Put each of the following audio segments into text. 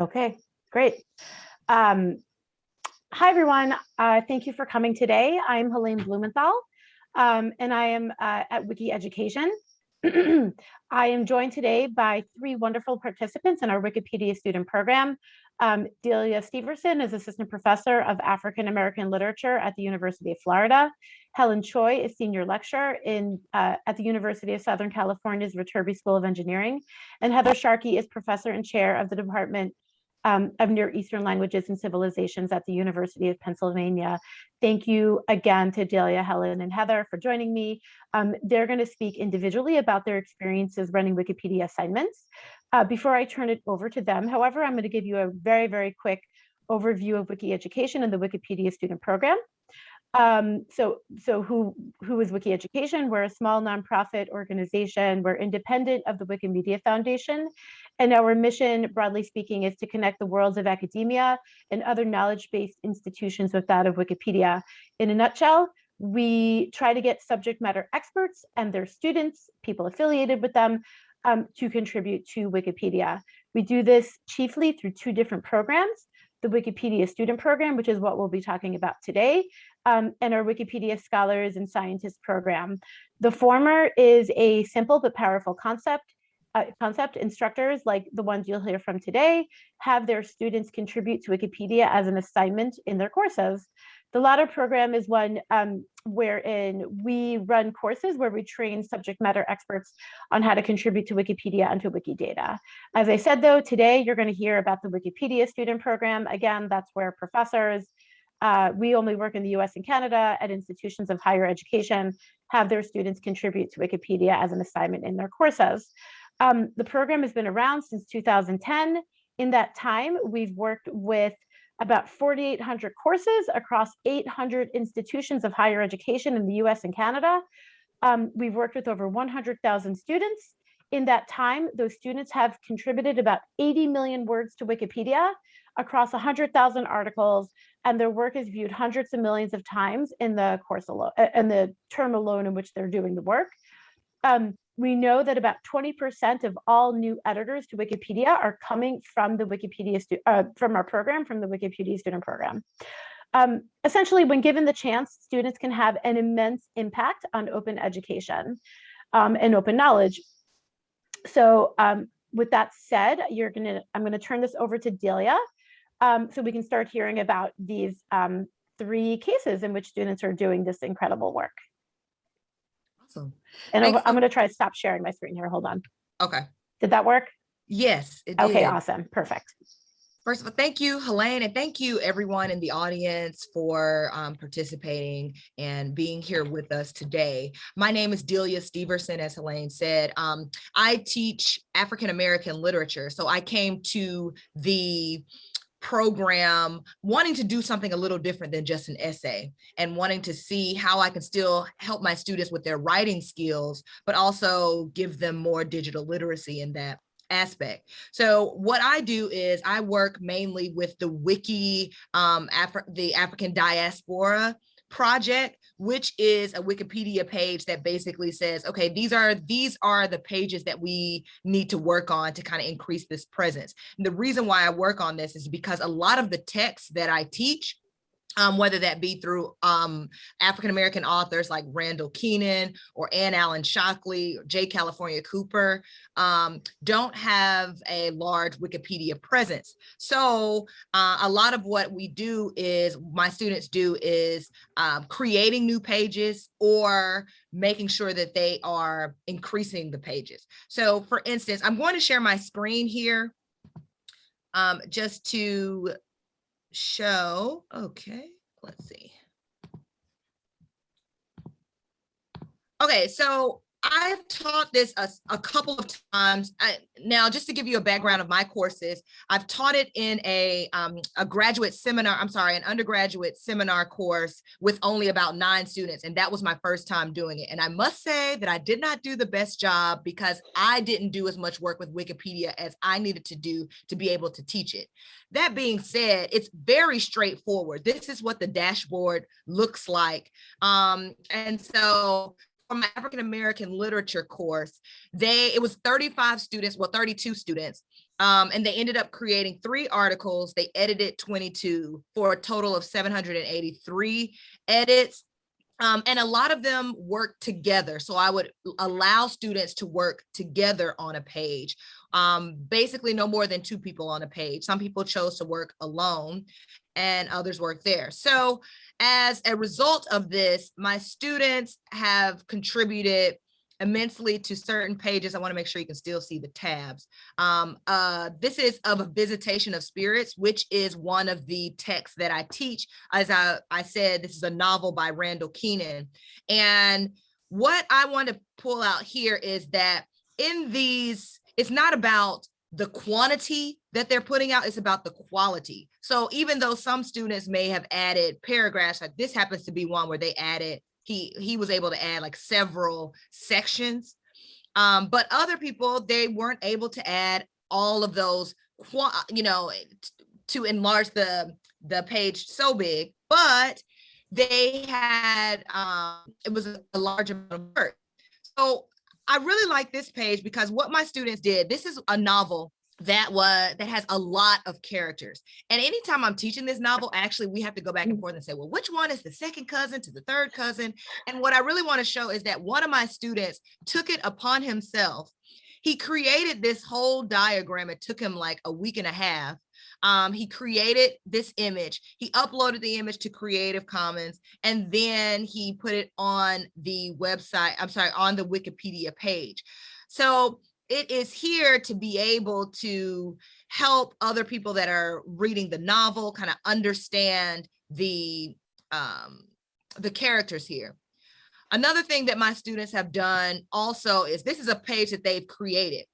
Okay, great. Um, hi, everyone. Uh, thank you for coming today. I'm Helaine Blumenthal, um, and I am uh, at Wiki Education. I am joined today by three wonderful participants in our Wikipedia student program. Um, Delia Steverson is Assistant Professor of African American Literature at the University of Florida. Helen Choi is Senior Lecturer in, uh, at the University of Southern California's Viterbi School of Engineering. And Heather Sharkey is Professor and Chair of the Department um, of Near Eastern Languages and Civilizations at the University of Pennsylvania. Thank you again to Delia, Helen, and Heather for joining me. Um, they're going to speak individually about their experiences running Wikipedia assignments. Uh, before I turn it over to them, however, I'm going to give you a very, very quick overview of Wiki Education and the Wikipedia student program. Um, so, so who, who is Wiki Education? We're a small nonprofit organization. We're independent of the Wikimedia Foundation. And our mission, broadly speaking, is to connect the worlds of academia and other knowledge-based institutions with that of Wikipedia. In a nutshell, we try to get subject matter experts and their students, people affiliated with them, um, to contribute to Wikipedia. We do this chiefly through two different programs the Wikipedia Student Program, which is what we'll be talking about today, um, and our Wikipedia Scholars and Scientists Program. The former is a simple but powerful concept. Uh, concept instructors like the ones you'll hear from today have their students contribute to Wikipedia as an assignment in their courses. The latter program is one um, wherein we run courses where we train subject matter experts on how to contribute to Wikipedia and to Wikidata. As I said, though, today you're going to hear about the Wikipedia student program. Again, that's where professors, uh, we only work in the US and Canada at institutions of higher education, have their students contribute to Wikipedia as an assignment in their courses. Um, the program has been around since 2010. In that time, we've worked with about 4,800 courses across 800 institutions of higher education in the US and Canada. Um, we've worked with over 100,000 students. In that time, those students have contributed about 80 million words to Wikipedia across 100,000 articles, and their work is viewed hundreds of millions of times in the course alone, in the term alone in which they're doing the work. Um, we know that about 20% of all new editors to Wikipedia are coming from the Wikipedia, uh, from our program, from the Wikipedia student program. Um, essentially, when given the chance, students can have an immense impact on open education um, and open knowledge. So um, with that said, you're gonna, I'm gonna turn this over to Delia um, so we can start hearing about these um, three cases in which students are doing this incredible work. Awesome. And I'm, I'm going to try to stop sharing my screen here. Hold on. Okay. Did that work? Yes. okay, did. awesome. Perfect. First of all, thank you, Helaine, and thank you everyone in the audience for um, participating and being here with us today. My name is Delia Steverson, as Helaine said. Um, I teach African-American literature, so I came to the program wanting to do something a little different than just an essay and wanting to see how I can still help my students with their writing skills, but also give them more digital literacy in that aspect. So what I do is I work mainly with the wiki, um, Afri the African diaspora project which is a wikipedia page that basically says okay these are these are the pages that we need to work on to kind of increase this presence and the reason why i work on this is because a lot of the texts that i teach um, whether that be through um, African-American authors like Randall Kenan or Ann Allen Shockley or J. California Cooper, um, don't have a large Wikipedia presence. So uh, a lot of what we do is, my students do is um, creating new pages or making sure that they are increasing the pages. So for instance, I'm going to share my screen here um, just to show, okay, let's see. Okay, so I've taught this a, a couple of times. I, now, just to give you a background of my courses, I've taught it in a, um, a graduate seminar, I'm sorry, an undergraduate seminar course with only about nine students. And that was my first time doing it. And I must say that I did not do the best job because I didn't do as much work with Wikipedia as I needed to do to be able to teach it. That being said, it's very straightforward. This is what the dashboard looks like. Um, and so from my African American literature course, they it was 35 students, well, 32 students, Um, and they ended up creating three articles. They edited 22 for a total of 783 edits. Um, and a lot of them work together. So I would allow students to work together on a page. Um, basically no more than two people on a page. Some people chose to work alone and others work there. So as a result of this, my students have contributed immensely to certain pages. I want to make sure you can still see the tabs. Um, uh, this is of a visitation of spirits, which is one of the texts that I teach. As I, I said, this is a novel by Randall Kenan. And what I want to pull out here is that in these, it's not about the quantity that they're putting out, is about the quality. So even though some students may have added paragraphs, like this happens to be one where they added he he was able to add like several sections um, but other people they weren't able to add all of those you know to enlarge the the page so big but they had um it was a large amount of work so i really like this page because what my students did this is a novel that was that has a lot of characters. And anytime i'm teaching this novel actually we have to go back and mm. forth and say well which one is the second cousin to the third cousin? And what i really want to show is that one of my students took it upon himself. He created this whole diagram. It took him like a week and a half um, he created this image he uploaded the image to creative commons and then he put it on the website i'm sorry on the wikipedia page so it is here to be able to help other people that are reading the novel kind of understand the um, the characters here. Another thing that my students have done also is this is a page that they've created.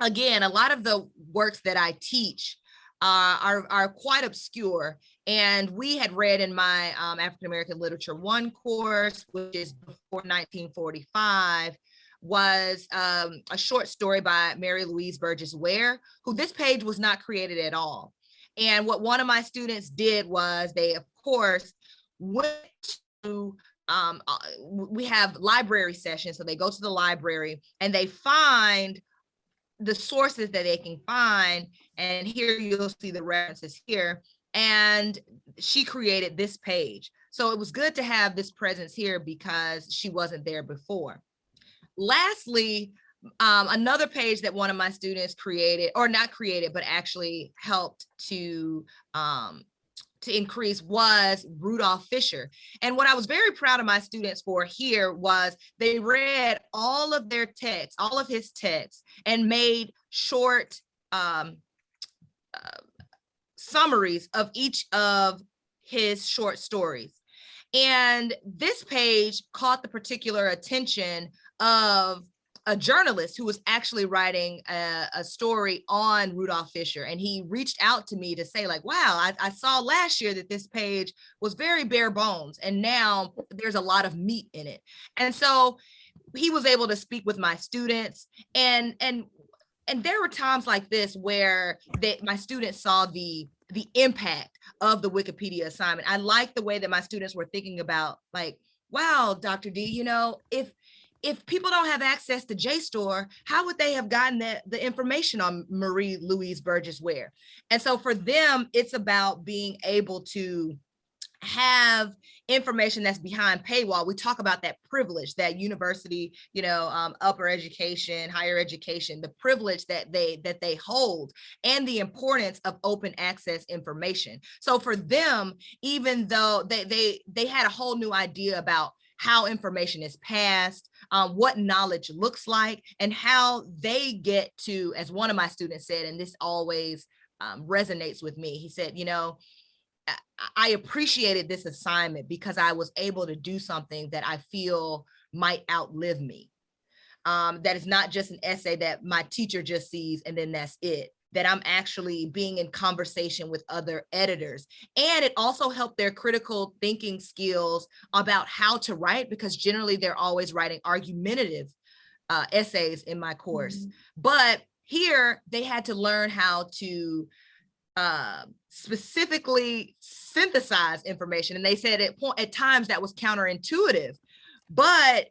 Again, a lot of the works that I teach uh, are, are quite obscure. And we had read in my um, African American Literature 1 course, which is before 1945, was um, a short story by Mary Louise Burgess Ware, who this page was not created at all. And what one of my students did was they, of course, went to, um, uh, we have library sessions. So they go to the library and they find the sources that they can find. And here you'll see the references here. And she created this page. So it was good to have this presence here because she wasn't there before lastly, um, another page that one of my students created, or not created, but actually helped to um, to increase was Rudolph Fisher. And what I was very proud of my students for here was they read all of their texts, all of his texts, and made short um, uh, summaries of each of his short stories. And this page caught the particular attention of a journalist who was actually writing a, a, story on Rudolph Fisher. And he reached out to me to say like, wow, I, I, saw last year that this page was very bare bones and now there's a lot of meat in it. And so he was able to speak with my students and, and, and there were times like this where that my students saw the the impact of the Wikipedia assignment. I like the way that my students were thinking about like, wow, Dr. D, you know, if if people don't have access to JSTOR, how would they have gotten the, the information on Marie Louise Burgess Ware? And so for them, it's about being able to have information that's behind paywall. We talk about that privilege, that university, you know, um, upper education, higher education, the privilege that they that they hold and the importance of open access information. So for them, even though they they they had a whole new idea about how information is passed, um, what knowledge looks like, and how they get to, as one of my students said, and this always um, resonates with me, he said, you know, I appreciated this assignment because I was able to do something that I feel might outlive me. Um, that is not just an essay that my teacher just sees and then that's it that I'm actually being in conversation with other editors. And it also helped their critical thinking skills about how to write because generally they're always writing argumentative uh, essays in my course. Mm -hmm. But here they had to learn how to uh, specifically synthesize information. And they said at, at times that was counterintuitive, but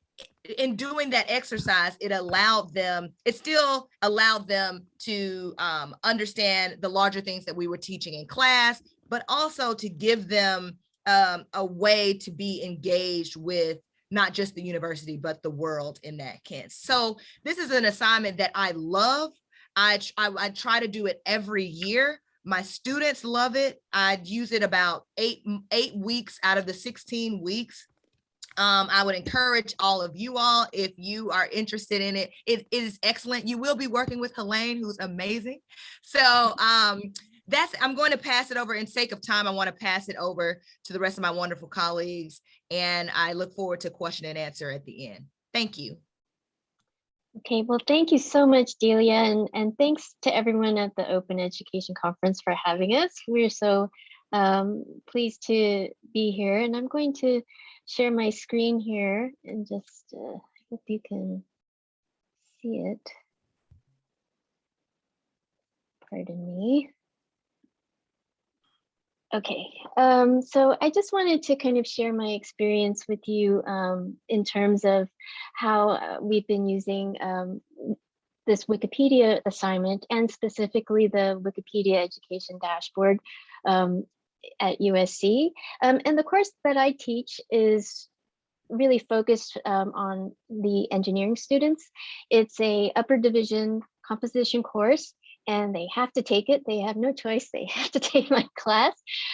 in doing that exercise, it allowed them, it still allowed them to um, understand the larger things that we were teaching in class, but also to give them um, a way to be engaged with not just the university, but the world in that sense. So this is an assignment that I love. I, I, I try to do it every year. My students love it. I use it about eight, eight weeks out of the 16 weeks. Um, I would encourage all of you all, if you are interested in it, it is excellent. You will be working with Helaine, who's amazing. So um, that's, I'm going to pass it over in sake of time. I want to pass it over to the rest of my wonderful colleagues. And I look forward to question and answer at the end. Thank you. Okay, well, thank you so much, Delia, and, and thanks to everyone at the Open Education Conference for having us. We're so um, pleased to be here, and I'm going to share my screen here and just uh, I hope you can see it. Pardon me. Okay, um, so I just wanted to kind of share my experience with you um, in terms of how uh, we've been using um, this Wikipedia assignment and specifically the Wikipedia education dashboard um, at USC. Um, and the course that I teach is really focused um, on the engineering students. It's a upper division composition course and they have to take it. They have no choice. They have to take my class.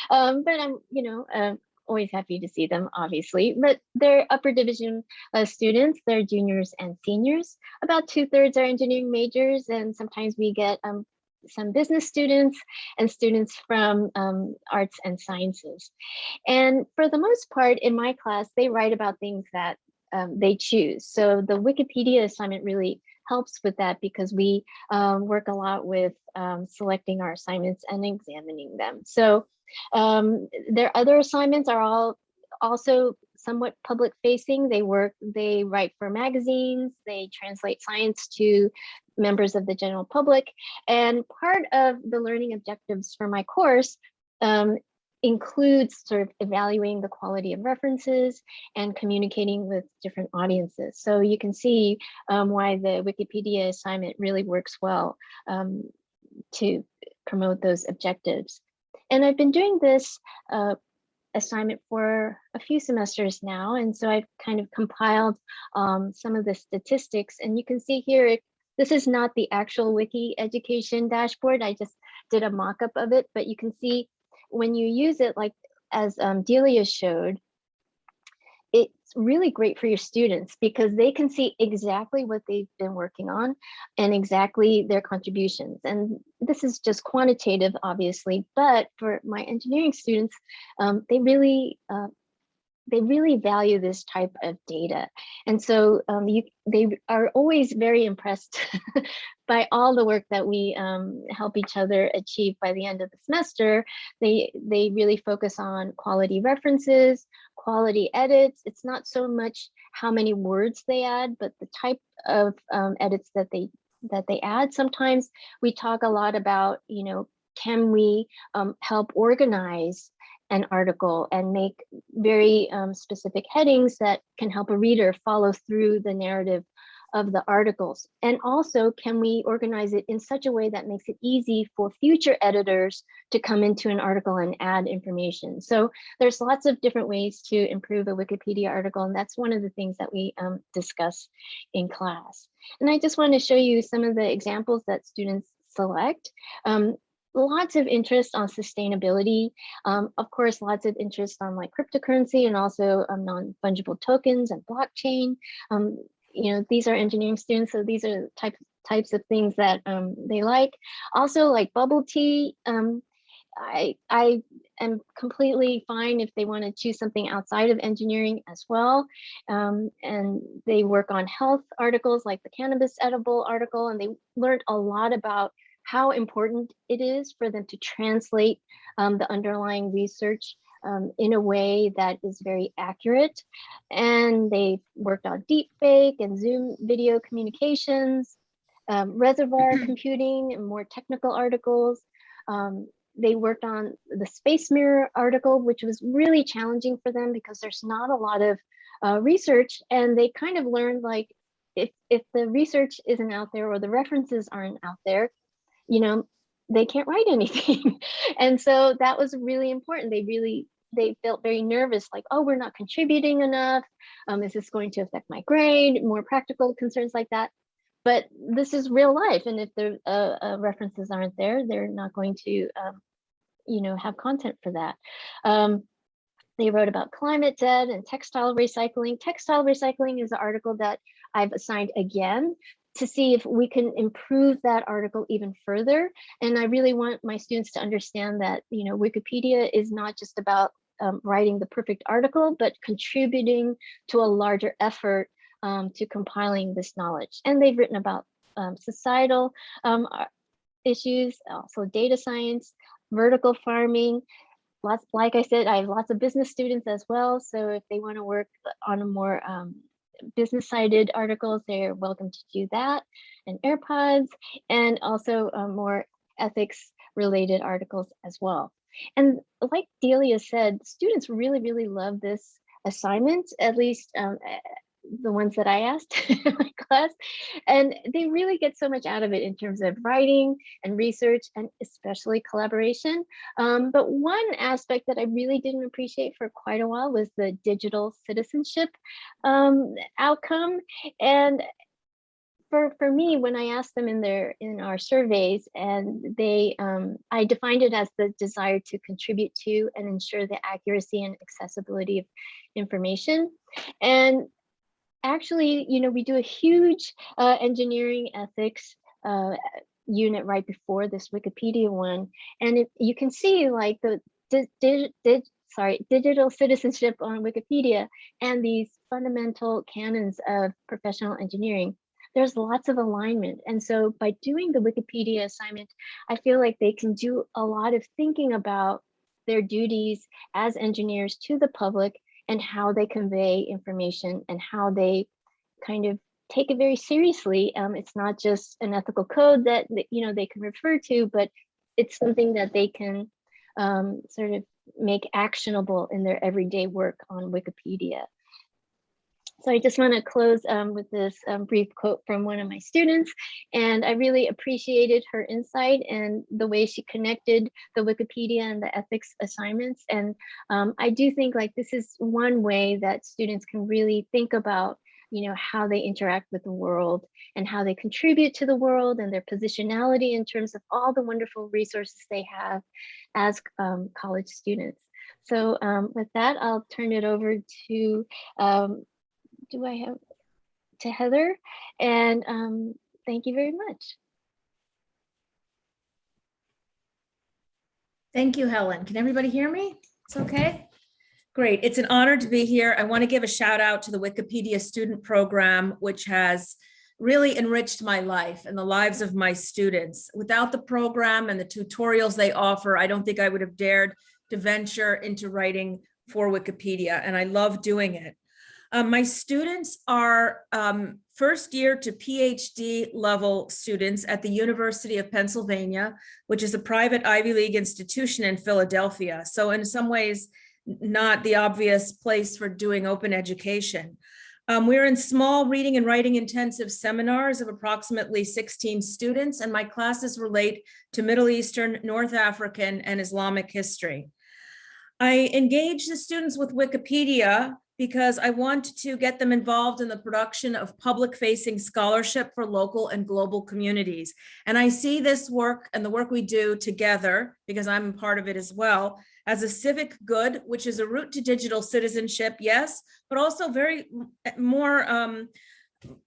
Um, but I'm, you know, uh, always happy to see them, obviously. But they're upper division uh, students. They're juniors and seniors. About two thirds are engineering majors, and sometimes we get um, some business students and students from um, arts and sciences. And for the most part in my class, they write about things that um, they choose. So the Wikipedia assignment really helps with that because we um, work a lot with um, selecting our assignments and examining them. So um, their other assignments are all also somewhat public facing. They work, they write for magazines, they translate science to members of the general public. And part of the learning objectives for my course um, includes sort of evaluating the quality of references and communicating with different audiences. So you can see um, why the Wikipedia assignment really works well um, to promote those objectives. And I've been doing this uh, assignment for a few semesters now. And so I've kind of compiled um, some of the statistics and you can see here, it, this is not the actual wiki education dashboard. I just did a mock-up of it, but you can see when you use it like as um, Delia showed, really great for your students because they can see exactly what they've been working on and exactly their contributions. And this is just quantitative, obviously, but for my engineering students, um, they really uh, they really value this type of data. And so um, you, they are always very impressed by all the work that we um, help each other achieve by the end of the semester. They, they really focus on quality references, quality edits. It's not so much how many words they add, but the type of um, edits that they that they add. Sometimes we talk a lot about, you know, can we um, help organize an article and make very um, specific headings that can help a reader follow through the narrative of the articles. And also, can we organize it in such a way that makes it easy for future editors to come into an article and add information? So there's lots of different ways to improve a Wikipedia article, and that's one of the things that we um, discuss in class. And I just want to show you some of the examples that students select. Um, lots of interest on sustainability. Um, of course, lots of interest on like cryptocurrency and also um, non-fungible tokens and blockchain. Um, you know, these are engineering students, so these are types types of things that um, they like. Also like bubble tea. Um, I, I am completely fine if they want to choose something outside of engineering as well. Um, and they work on health articles like the cannabis edible article, and they learned a lot about how important it is for them to translate um, the underlying research um, in a way that is very accurate. And they've worked on deepfake and Zoom video communications, um, reservoir computing and more technical articles. Um, they worked on the space mirror article, which was really challenging for them because there's not a lot of uh, research and they kind of learned like if if the research isn't out there or the references aren't out there you know they can't write anything. And so that was really important. They really they felt very nervous like oh we're not contributing enough. Um, is this going to affect my grade? More practical concerns like that. But this is real life and if the uh, uh, references aren't there they're not going to um, you know have content for that. Um, they wrote about climate debt and textile recycling. Textile recycling is an article that i've assigned again to see if we can improve that article even further and i really want my students to understand that you know wikipedia is not just about um, writing the perfect article but contributing to a larger effort um, to compiling this knowledge. And they've written about um, societal um, issues, also data science, vertical farming. Lots, like I said, I have lots of business students as well. So if they want to work on a more um, business sided articles, they're welcome to do that. And AirPods, and also uh, more ethics related articles as well. And like Delia said, students really, really love this assignment, at least um, the ones that I asked in my class, and they really get so much out of it in terms of writing and research and especially collaboration. Um, but one aspect that I really didn't appreciate for quite a while was the digital citizenship um, outcome. And for, for me, when I asked them in their in our surveys, and they, um, I defined it as the desire to contribute to and ensure the accuracy and accessibility of information. And actually, you know, we do a huge uh, engineering ethics uh, unit right before this Wikipedia one. And it, you can see like the sorry, digital citizenship on Wikipedia and these fundamental canons of professional engineering. There's lots of alignment. And so by doing the Wikipedia assignment, I feel like they can do a lot of thinking about their duties as engineers to the public and how they convey information and how they kind of take it very seriously. Um, it's not just an ethical code that you know they can refer to, but it's something that they can um, sort of make actionable in their everyday work on Wikipedia. So I just want to close um, with this um, brief quote from one of my students. And I really appreciated her insight and the way she connected the Wikipedia and the ethics assignments. And um, I do think like this is one way that students can really think about you know, how they interact with the world and how they contribute to the world and their positionality in terms of all the wonderful resources they have as um, college students. So um, with that, I'll turn it over to um, do I have to Heather? And um, thank you very much. Thank you, Helen. Can everybody hear me? It's okay? Great. It's an honor to be here. I want to give a shout out to the Wikipedia student program, which has really enriched my life and the lives of my students. Without the program and the tutorials they offer, I don't think I would have dared to venture into writing for Wikipedia, and I love doing it. Um, my students are um, first year to PhD level students at the University of Pennsylvania, which is a private Ivy League institution in Philadelphia. So in some ways, not the obvious place for doing open education. Um, we're in small reading and writing intensive seminars of approximately 16 students, and my classes relate to Middle Eastern, North African, and Islamic history. I engage the students with Wikipedia because I want to get them involved in the production of public facing scholarship for local and global communities. And I see this work and the work we do together, because I'm part of it as well, as a civic good, which is a route to digital citizenship, yes, but also very more um,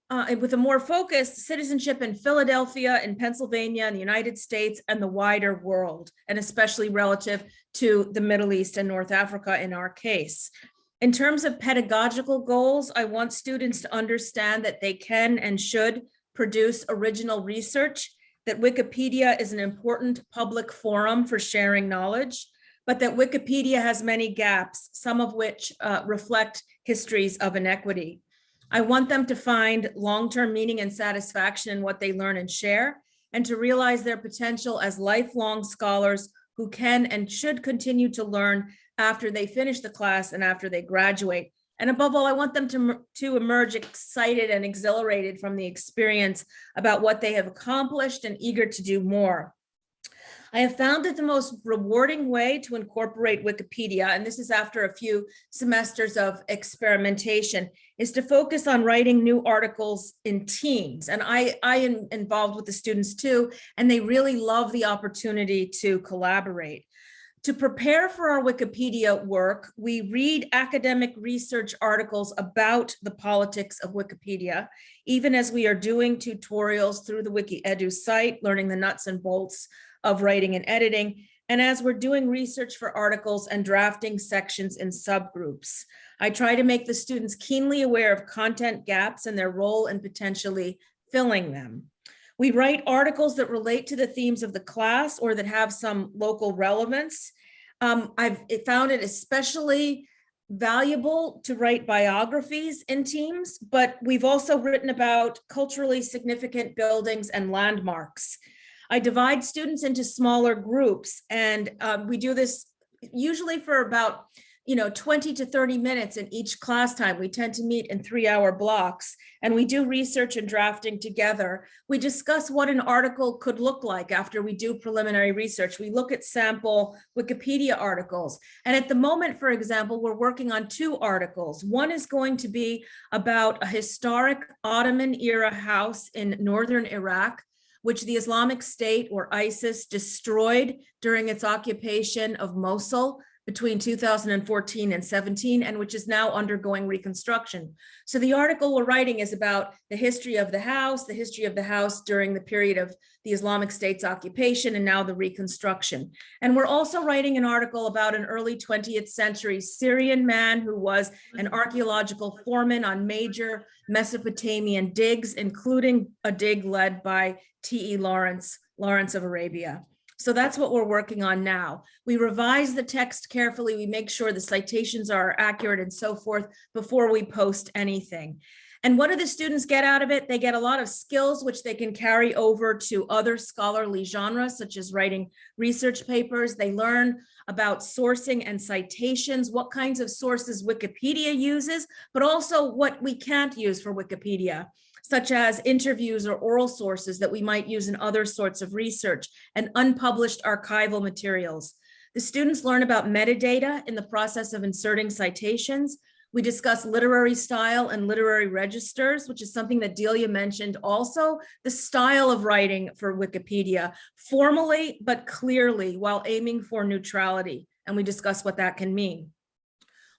uh, with a more focused citizenship in Philadelphia, in Pennsylvania, in the United States, and the wider world, and especially relative to the Middle East and North Africa in our case. In terms of pedagogical goals, I want students to understand that they can and should produce original research, that Wikipedia is an important public forum for sharing knowledge, but that Wikipedia has many gaps, some of which uh, reflect histories of inequity. I want them to find long-term meaning and satisfaction in what they learn and share, and to realize their potential as lifelong scholars who can and should continue to learn after they finish the class and after they graduate. And above all, I want them to, to emerge excited and exhilarated from the experience about what they have accomplished and eager to do more. I have found that the most rewarding way to incorporate Wikipedia, and this is after a few semesters of experimentation, is to focus on writing new articles in teams. And I, I am involved with the students too, and they really love the opportunity to collaborate. To prepare for our Wikipedia work, we read academic research articles about the politics of Wikipedia, even as we are doing tutorials through the WikiEdu site, learning the nuts and bolts of writing and editing, and as we're doing research for articles and drafting sections in subgroups. I try to make the students keenly aware of content gaps and their role in potentially filling them. We write articles that relate to the themes of the class or that have some local relevance. Um, I've found it especially valuable to write biographies in teams, but we've also written about culturally significant buildings and landmarks. I divide students into smaller groups and um, we do this usually for about you know 20 to 30 minutes in each class time. We tend to meet in three hour blocks and we do research and drafting together. We discuss what an article could look like after we do preliminary research. We look at sample Wikipedia articles. And at the moment, for example, we're working on two articles. One is going to be about a historic Ottoman era house in Northern Iraq which the Islamic State or ISIS destroyed during its occupation of Mosul between 2014 and 17, and which is now undergoing reconstruction. So the article we're writing is about the history of the house, the history of the house during the period of the Islamic State's occupation and now the reconstruction. And we're also writing an article about an early 20th century Syrian man who was an archaeological foreman on major Mesopotamian digs, including a dig led by T.E. Lawrence, Lawrence of Arabia. So that's what we're working on now. We revise the text carefully. We make sure the citations are accurate and so forth before we post anything. And what do the students get out of it? They get a lot of skills which they can carry over to other scholarly genres, such as writing research papers. They learn about sourcing and citations, what kinds of sources Wikipedia uses, but also what we can't use for Wikipedia such as interviews or oral sources that we might use in other sorts of research and unpublished archival materials. The students learn about metadata in the process of inserting citations. We discuss literary style and literary registers, which is something that Delia mentioned also, the style of writing for Wikipedia, formally but clearly while aiming for neutrality. And we discuss what that can mean.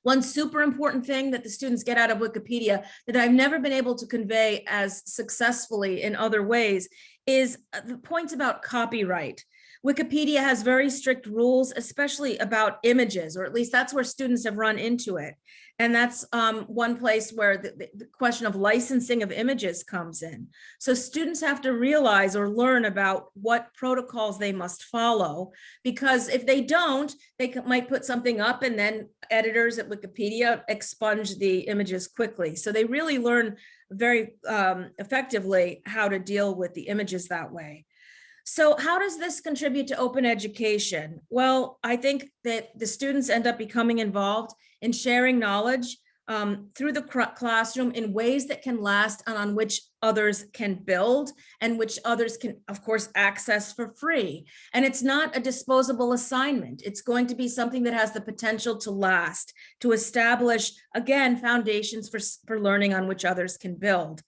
One super important thing that the students get out of Wikipedia that I've never been able to convey as successfully in other ways is uh, the points about copyright. Wikipedia has very strict rules, especially about images, or at least that's where students have run into it. And that's um, one place where the, the, question of licensing of images comes in. So students have to realize or learn about what protocols they must follow, because if they don't, they might put something up and then editors at Wikipedia expunge the images quickly. So they really learn very um, effectively how to deal with the images that way. So how does this contribute to open education? Well, I think that the students end up becoming involved in sharing knowledge um, through the classroom in ways that can last and on which others can build and which others can, of course, access for free. And it's not a disposable assignment. It's going to be something that has the potential to last, to establish, again, foundations for, for learning on which others can build.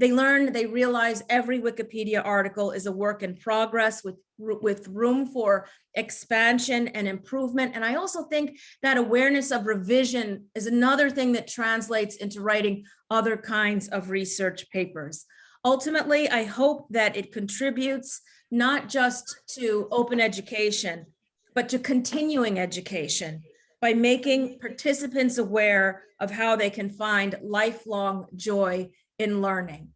They learn, they realize every Wikipedia article is a work in progress with, with room for expansion and improvement. And I also think that awareness of revision is another thing that translates into writing other kinds of research papers. Ultimately, I hope that it contributes not just to open education, but to continuing education by making participants aware of how they can find lifelong joy in learning.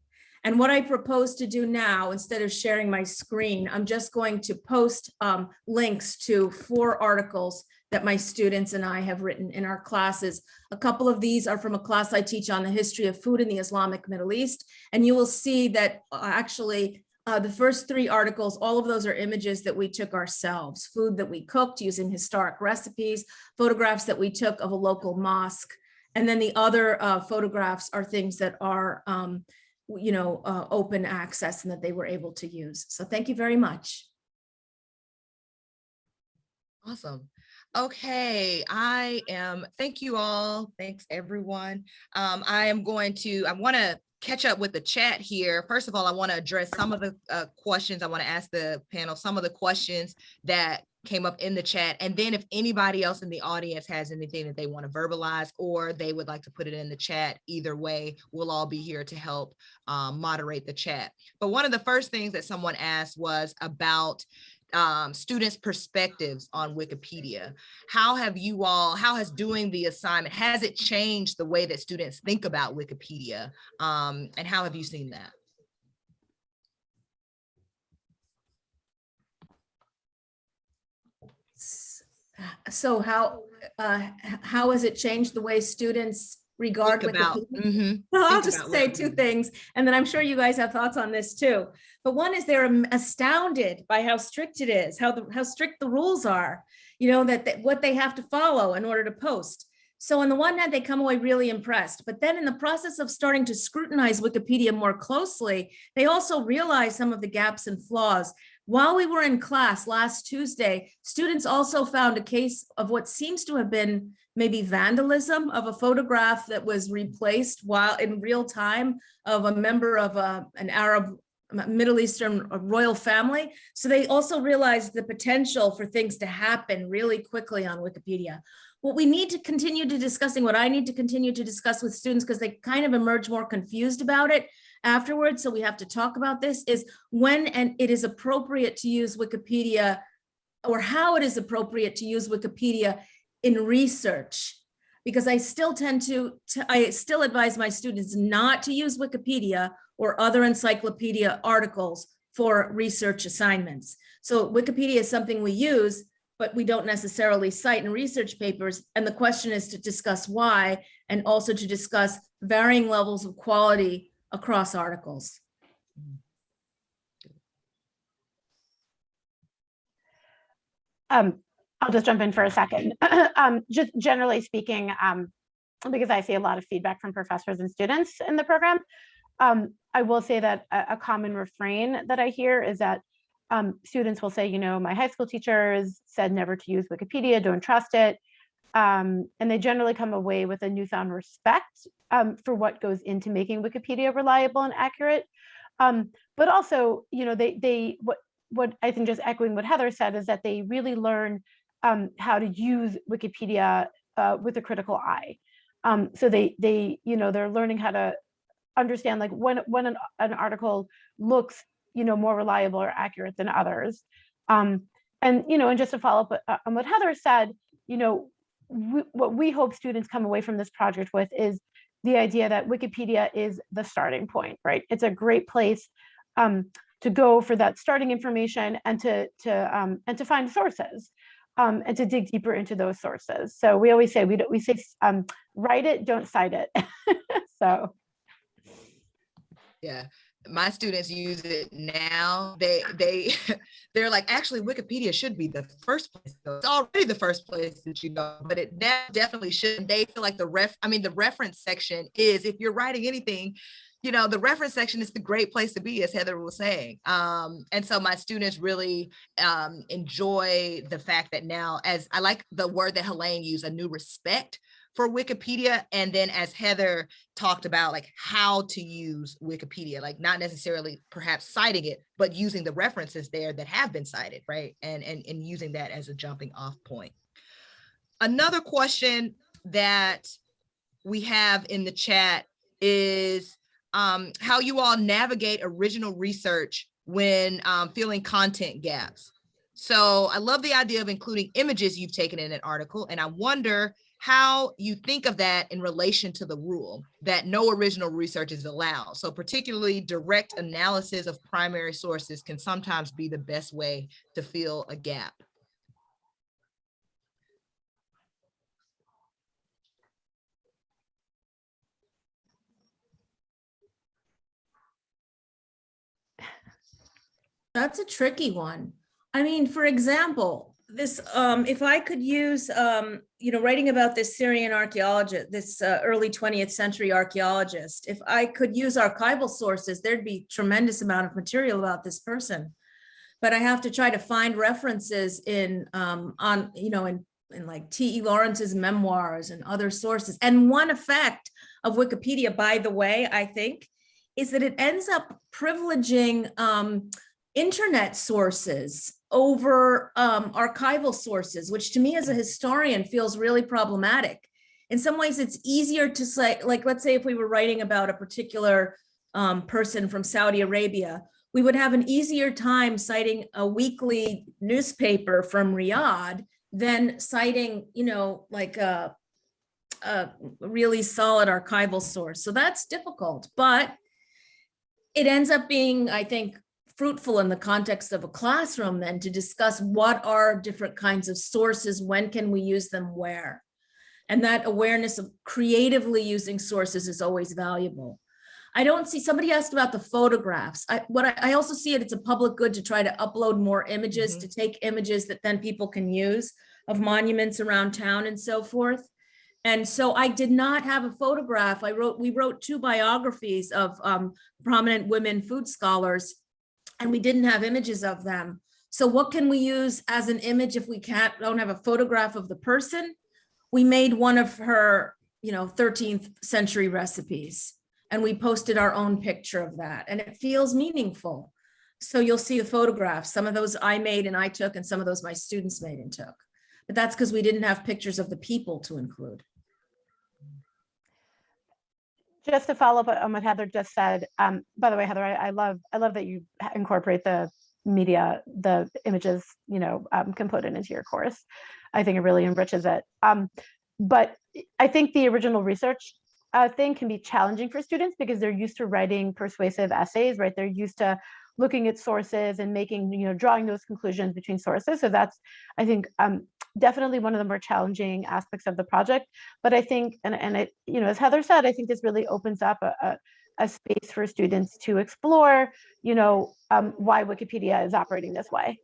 And what I propose to do now, instead of sharing my screen, I'm just going to post um, links to four articles that my students and I have written in our classes. A couple of these are from a class I teach on the history of food in the Islamic Middle East. And you will see that uh, actually uh, the first three articles, all of those are images that we took ourselves, food that we cooked using historic recipes, photographs that we took of a local mosque, And then the other uh, photographs are things that are, um, you know, uh, open access and that they were able to use. So thank you very much. Awesome. Okay, I am, thank you all. Thanks, everyone. Um, I am going to, I want to catch up with the chat here. First of all, I want to address some of the uh, questions. I want to ask the panel some of the questions that came up in the chat. And then if anybody else in the audience has anything that they want to verbalize or they would like to put it in the chat, either way, we'll all be here to help um, moderate the chat. But one of the first things that someone asked was about um, students' perspectives on Wikipedia. How have you all, how has doing the assignment, has it changed the way that students think about Wikipedia? Um, and how have you seen that? So how, uh, how has it changed the way students regard Think about, Wikipedia? Mhm. Well, I'll just say what- two things, and then I'm sure you guys have thoughts on this too. But one is they're astounded by how strict it is, how the, how strict the rules are, you know, that, that what they have to follow in order to post. So on the one hand, they come away really impressed, but then in the process of starting to scrutinize Wikipedia more closely, they also realize some of the gaps and flaws. While we were in class last Tuesday, students also found a case of what seems to have been maybe vandalism of a photograph that was replaced while in real time of a member of a, an Arab, Middle Eastern royal family. So they also realized the potential for things to happen really quickly on Wikipedia. What we need to continue to discussing, what I need to continue to discuss with students, because they kind of emerge more confused about it afterwards, so we have to talk about this, is when and it is appropriate to use Wikipedia or how it is appropriate to use Wikipedia in research. Because I still tend to, to- I still advise my students not to use Wikipedia or other encyclopedia articles for research assignments. So Wikipedia is something we use, but we don't necessarily cite in research papers. And the question is to discuss why, and also to discuss varying levels of quality across articles. Um, I'll just jump in for a second. Um, just generally speaking, um, because I see a lot of feedback from professors and students in the program. Um, I will say that a, a common refrain that I hear is that um, students will say, you know, my high school teachers said never to use Wikipedia, don't trust it. Um, and they generally come away with a newfound respect um, for what goes into making Wikipedia reliable and accurate. Um, but also, you know, they they what what I think just echoing what Heather said is that they really learn um, how to use Wikipedia uh, with a critical eye. Um, so they they you know they're learning how to understand like when when an, an article looks you know more reliable or accurate than others. Um, and you know and just to follow up uh, on what Heather said, you know we, what we hope students come away from this project with is the idea that Wikipedia is the starting point, right? It's a great place um, to go for that starting information and to to um, and to find sources um, and to dig deeper into those sources. So we always say we we say um, write it, don't cite it. so Yeah, my students use it now. They, they, they're like, actually Wikipedia should be the first place. It's already the first place that you go, but it de- definitely should. They feel like the ref, I mean, the reference section is, if you're writing anything, you know, the reference section is the great place to be, as Heather was saying. Um, and so my students really um, enjoy the fact that now, as I like the word that Helaine used, a new respect for Wikipedia. And then as Heather talked about, like how to use Wikipedia, like not necessarily perhaps citing it, but using the references there that have been cited, right? And, and, and using that as a jumping off point. Another question that we have in the chat is um, how you all navigate original research when um, filling content gaps. So I love the idea of including images you've taken in an article, and I wonder how you think of that in relation to the rule that no original research is allowed. So particularly direct analysis of primary sources can sometimes be the best way to fill a gap. That's a tricky one. I mean, for example, this, um, if I could use, um, you know, writing about this Syrian archaeologist, this uh, early 20th century archaeologist, if I could use archival sources, there'd be tremendous amount of material about this person. But I have to try to find references in, um, on, you know, in, in like T.E. Lawrence's memoirs and other sources. And one effect of Wikipedia, by the way, I think, is that it ends up privileging, um, internet sources over um, archival sources, which to me as a historian feels really problematic. In some ways, it's easier to say, like, let's say if we were writing about a particular um, person from Saudi Arabia, we would have an easier time citing a weekly newspaper from Riyadh than citing, you know, like a, a really solid archival source. So that's difficult, but it ends up being, I think, fruitful in the context of a classroom then to discuss what are different kinds of sources, when can we use them, where? And that awareness of creatively using sources is always valuable. I don't see, somebody asked about the photographs. I, what I, I also see it, it's a public good to try to upload more images, to take images that then people can use of monuments around town and so forth. And so I did not have a photograph. I wrote, we wrote two biographies of um, prominent women food scholars and we didn't have images of them. So what can we use as an image if we can't, don't have a photograph of the person? We made one of her, you know, 13th century recipes and we posted our own picture of that and it feels meaningful. So you'll see the photographs. Some of those I made and I took and some of those my students made and took. But that's because we didn't have pictures of the people to include. Just to follow up on what Heather just said, um, by the way, Heather, I, I love, I love that you incorporate the media, the images, you know, um, component into your course. I think it really enriches it. Um, but I think the original research uh, thing can be challenging for students because they're used to writing persuasive essays, right? They're used to looking at sources and making, you know, drawing those conclusions between sources. So that's, I think, um, definitely one of the more challenging aspects of the project. But I think, and, and it, you know, as Heather said, I think this really opens up a, a, a space for students to explore, you know, um, why Wikipedia is operating this way.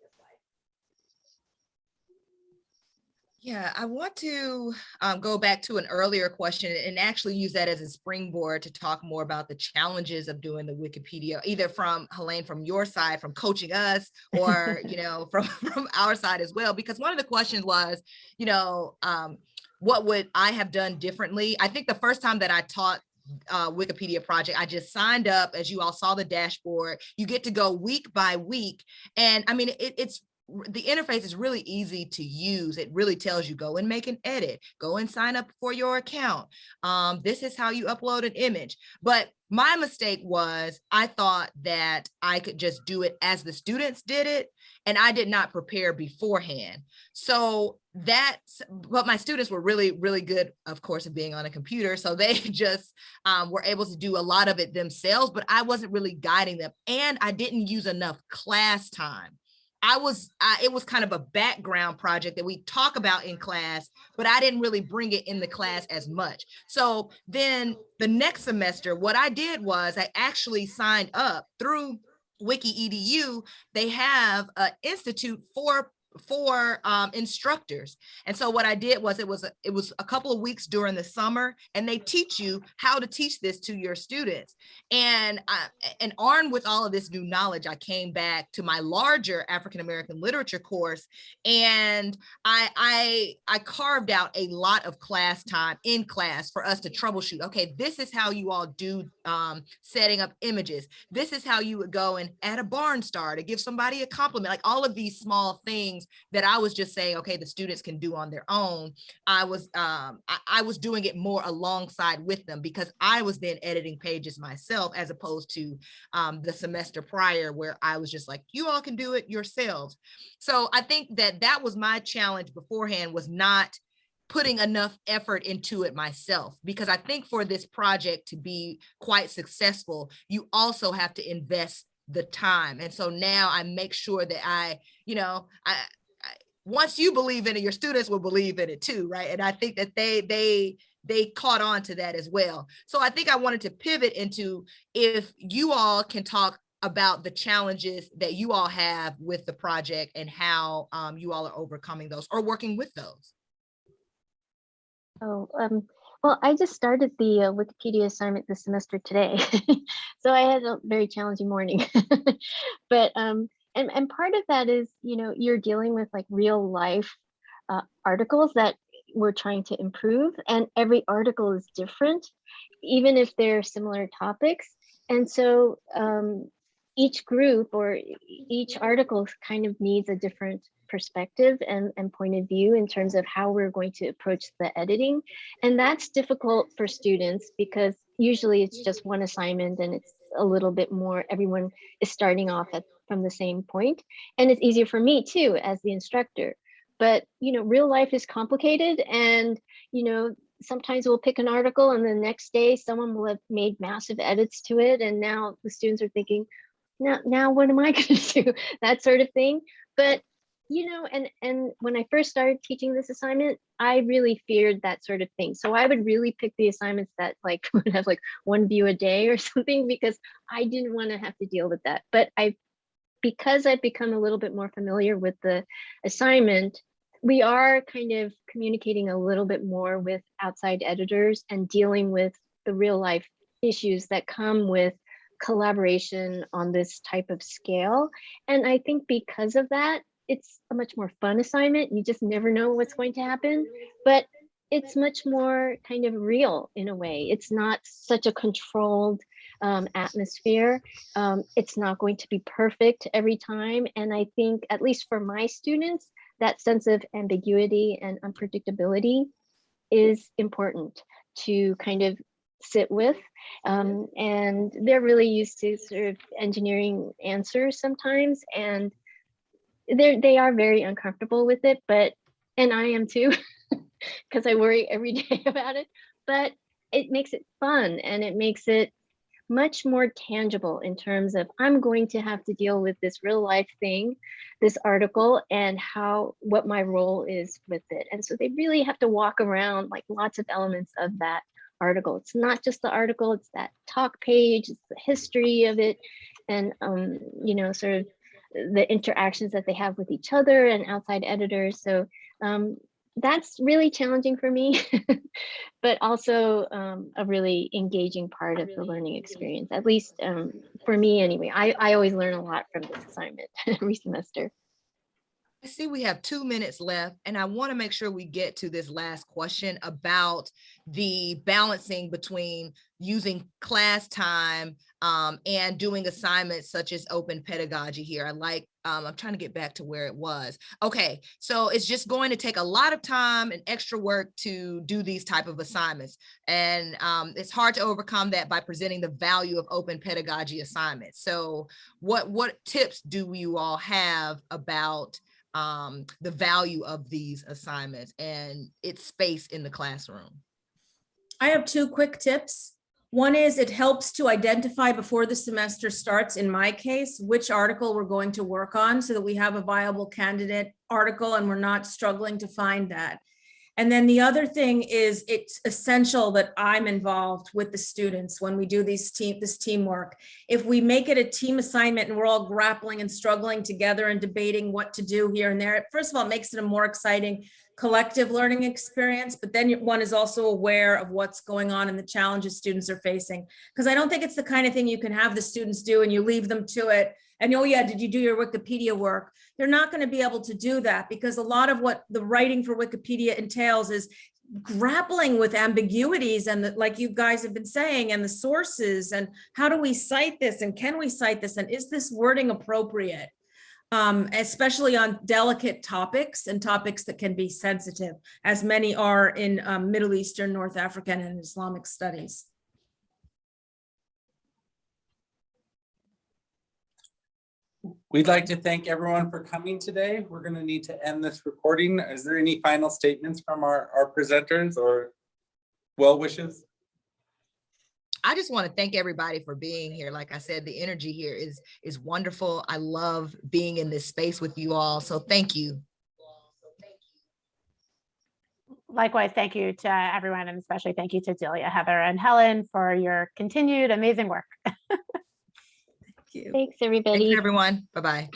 Yeah, I want to um, go back to an earlier question and actually use that as a springboard to talk more about the challenges of doing the Wikipedia, either from Helaine, from your side, from coaching us, or you know, from from our side as well. Because one of the questions was, you know, um, what would I have done differently? I think the first time that I taught uh, Wikipedia project. I just signed up as you all saw the dashboard. You get to go week by week. And I mean, it, it's the interface is really easy to use. It really tells you go and make an edit, go and sign up for your account. Um, this is how you upload an image. But my mistake was I thought that I could just do it as the students did it. And I did not prepare beforehand. So that's, but my students were really, really good, of course, of being on a computer. So they just um, were able to do a lot of it themselves, but I wasn't really guiding them. And I didn't use enough class time. I was, I, it was kind of a background project that we talk about in class, but I didn't really bring it in the class as much. So then the next semester, what I did was I actually signed up through Wiki EDU. They have an institute for for um, instructors. And so what I did was it was a, it was a couple of weeks during the summer and they teach you how to teach this to your students. And I, and armed with all of this new knowledge, I came back to my larger African American literature course and I I I carved out a lot of class time in class for us to troubleshoot. Okay, this is how you all do um, setting up images. This is how you would go and add a barnstar to give somebody a compliment. Like all of these small things that I was just saying, okay, the students can do on their own. I was um, I, I was doing it more alongside with them because I was then editing pages myself as opposed to um, the semester prior where I was just like, you all can do it yourselves. So I think that that was my challenge beforehand was not putting enough effort into it myself because I think for this project to be quite successful, you also have to invest the time. And so now I make sure that I, you know, I once you believe in it, your students will believe in it too, right? And I think that they they they caught on to that as well. So I think I wanted to pivot into if you all can talk about the challenges that you all have with the project and how um, you all are overcoming those or working with those. Oh, um, well, I just started the uh, Wikipedia assignment this semester today, so I had a very challenging morning. but um, and and part of that is, you know, you're dealing with like real life uh, articles that we're trying to improve, and every article is different, even if they're similar topics. And so um, each group or each article kind of needs a different perspective and, and point of view in terms of how we're going to approach the editing. And that's difficult for students because usually it's just one assignment and it's a little bit more, everyone is starting off at, from the same point. And it's easier for me too, as the instructor. But, you know, real life is complicated and, you know, sometimes we'll pick an article and the next day someone will have made massive edits to it. And now the students are thinking, now, now what am I going to do? That sort of thing. But you know, and and when I first started teaching this assignment, I really feared that sort of thing. So I would really pick the assignments that like would have like one view a day or something because I didn't want to have to deal with that. But I, because I've become a little bit more familiar with the assignment, we are kind of communicating a little bit more with outside editors and dealing with the real life issues that come with collaboration on this type of scale. And I think because of that, it's a much more fun assignment. You just never know what's going to happen, but it's much more kind of real in a way. It's not such a controlled um, atmosphere. Um, it's not going to be perfect every time. And I think, at least for my students, that sense of ambiguity and unpredictability is important to kind of sit with. Um, and they're really used to sort of engineering answers sometimes. And they're they are very uncomfortable with it but and i am too because i worry every day about it but it makes it fun and it makes it much more tangible in terms of i'm going to have to deal with this real life thing this article and how what my role is with it. And so they really have to walk around like lots of elements of that article. It's not just the article it's that talk page it's the history of it and um you know sort of the interactions that they have with each other and outside editors. So um, that's really challenging for me, but also um, a really engaging part of the learning experience, at least um, for me anyway. I, I always learn a lot from this assignment every semester. I see we have two minutes left and I want to make sure we get to this last question about the balancing between using class time um, and doing assignments such as open pedagogy here. I like, um, I'm trying to get back to where it was. Okay, so it's just going to take a lot of time and extra work to do these type of assignments. And um, it's hard to overcome that by presenting the value of open pedagogy assignments. So what, what tips do you all have about um, the value of these assignments and its space in the classroom. I have two quick tips. One is it helps to identify before the semester starts, in my case, which article we're going to work on so that we have a viable candidate article and we're not struggling to find that. And then the other thing is it's essential that I'm involved with the students when we do these team, this teamwork. If we make it a team assignment and we're all grappling and struggling together and debating what to do here and there, first of all, it makes it a more exciting collective learning experience, but then one is also aware of what's going on and the challenges students are facing. Because I don't think it's the kind of thing you can have the students do and you leave them to it and oh yeah, did you do your Wikipedia work? They're not going to be able to do that because a lot of what the writing for Wikipedia entails is grappling with ambiguities and the, like you guys have been saying and the sources and how do we cite this and can we cite this and is this wording appropriate? Um, especially on delicate topics and topics that can be sensitive, as many are in um, Middle Eastern, North African, and Islamic studies. We'd like to thank everyone for coming today. We're going to need to end this recording. Is there any final statements from our, our presenters or well wishes? I just want to thank everybody for being here. Like I said, the energy here is is wonderful. I love being in this space with you all. So thank you. Likewise, thank you to everyone and especially thank you to Delia, Heather and Helen for your continued amazing work. you. Thanks, everybody. Thanks, everyone. Bye-bye.